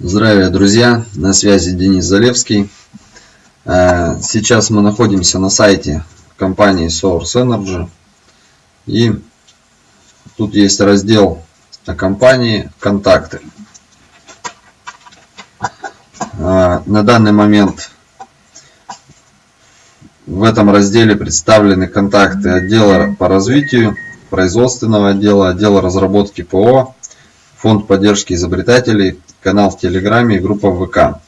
Здравия, друзья! На связи Денис Залевский. Э, сейчас мы находимся на сайте компании Source Energy. И тут есть раздел о компании «Контакты». Э, на данный момент в этом разделе представлены контакты отдела по развитию, производственного отдела, отдела разработки ПО, фонд поддержки изобретателей, канал в Телеграме и группа ВК.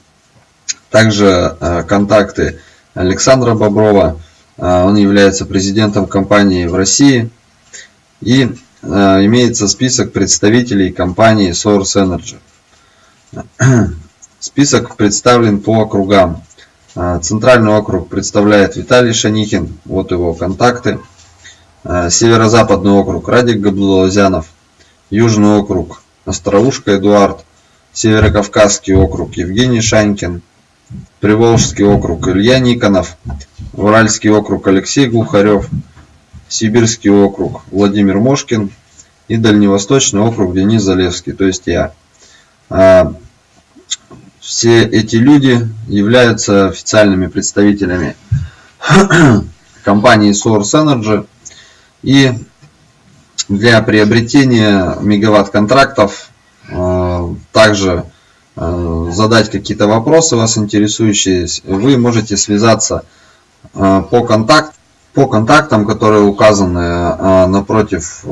Также э, контакты Александра Боброва, э, он является президентом компании в России. И э, имеется список представителей компании Source Energy. Список представлен по округам. Центральный округ представляет Виталий Шанихин, вот его контакты. Северо-западный округ Радик Габлузянов. Южный округ Остроушка Эдуард. Северокавказский округ Евгений Шанькин, Приволжский округ Илья Никонов, Уральский округ Алексей Глухарев, Сибирский округ Владимир Мошкин и Дальневосточный округ Денис Залевский, то есть я. А, все эти люди являются официальными представителями компании Source Energy и для приобретения мегаватт-контрактов а, также а, задать какие-то вопросы вас интересующие, вы можете связаться а, по, контакт, по контактам, которые указаны напротив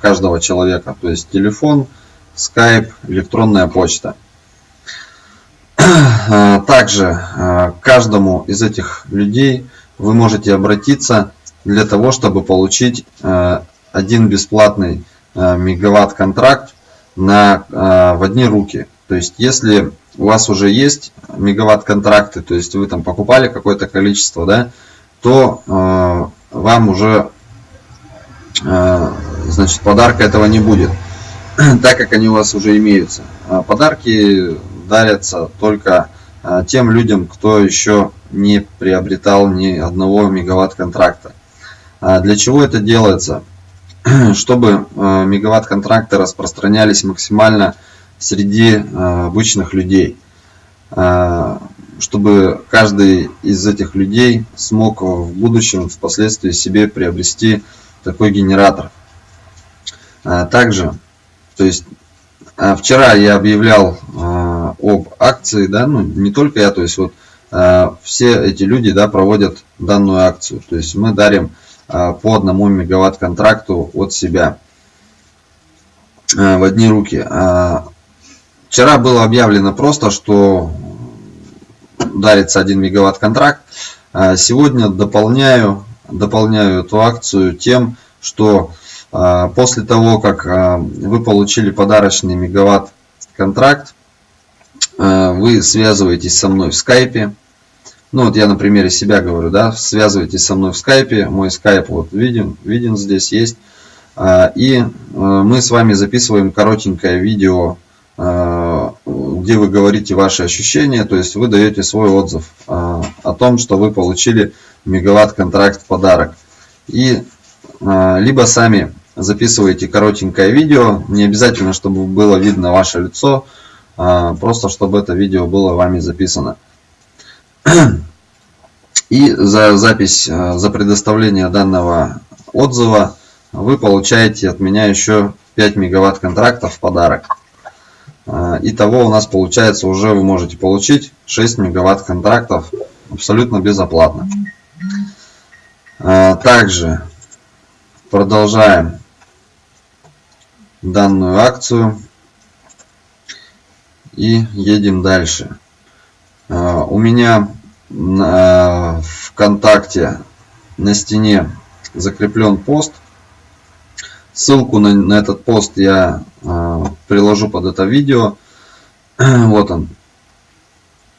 каждого человека, то есть телефон, скайп, электронная почта. Также каждому из этих людей вы можете обратиться для того, чтобы получить один бесплатный мегаватт контракт на, э, в одни руки. То есть, если у вас уже есть мегаватт контракты, то есть вы там покупали какое-то количество, да, то э, вам уже э, значит подарка этого не будет, так как они у вас уже имеются. А подарки дарятся только э, тем людям, кто еще не приобретал ни одного мегаватт контракта. А для чего это делается? чтобы э, мегаватт-контракты распространялись максимально среди э, обычных людей. Э, чтобы каждый из этих людей смог в будущем, впоследствии себе приобрести такой генератор. Также, то есть вчера я объявлял об акции, да, ну не только я, то есть вот все эти люди, да, проводят данную акцию. То есть мы дарим по одному мегаватт контракту от себя а, в одни руки. А, вчера было объявлено просто, что дарится 1 мегаватт контракт. Сегодня дополняю, дополняю эту акцию тем, что после того, как вы получили подарочный мегаватт контракт, вы связываетесь со мной в скайпе, ну вот я на примере себя говорю, да, связывайтесь со мной в скайпе, мой скайп вот виден, виден здесь есть. А, и э, мы с вами записываем коротенькое видео, а, где вы говорите ваши ощущения, то есть вы даете свой отзыв а, о том, что вы получили мегаватт-контракт в подарок. И либо сами записываете коротенькое видео, не обязательно, чтобы было видно ваше лицо, просто чтобы это видео было вами записано. И за запись, э, за предоставление данного отзыва вы получаете от меня еще 5 мегаватт контрактов в подарок. Э, итого у нас получается уже вы можете получить 6 мегаватт контрактов абсолютно безоплатно. Э, также продолжаем данную акцию и едем дальше. У меня на ВКонтакте на стене закреплен пост. Ссылку на, на этот пост я э, приложу под это видео. вот он.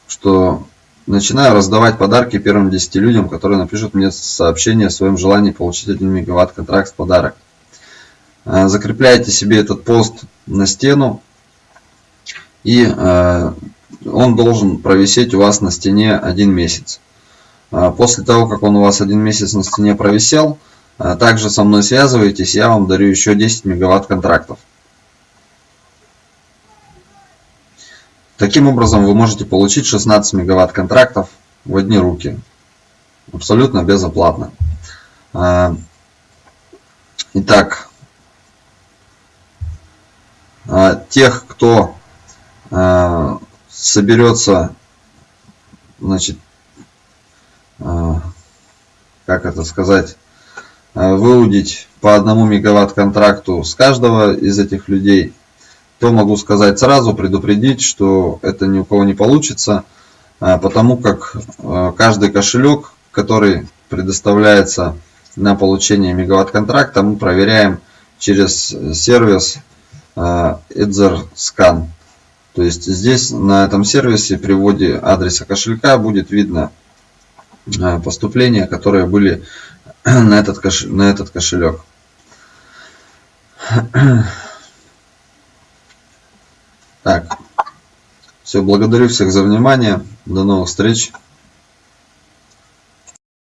Что начинаю раздавать подарки первым 10 людям, которые напишут мне сообщение о своем желании получить 1 мегаватт контракт в подарок. Э, закрепляйте себе этот пост на стену и э, он должен провисеть у вас на стене один месяц. А, после того, как он у вас один месяц на стене провисел, а, также со мной связывайтесь, я вам дарю еще 10 мегаватт контрактов. Таким образом, вы можете получить 16 мегаватт контрактов в одни руки. Абсолютно безоплатно. А, итак, тех, кто соберется, значит, как это сказать, выудить по одному мегаватт контракту с каждого из этих людей, то могу сказать сразу, предупредить, что это ни у кого не получится, потому как каждый кошелек, который предоставляется на получение мегаватт контракта, мы проверяем через сервис EtherScan. То есть здесь на этом сервисе при вводе адреса кошелька будет видно э, поступления, которые были на этот, кош... на этот кошелек. Так, все, благодарю всех за внимание. До новых встреч.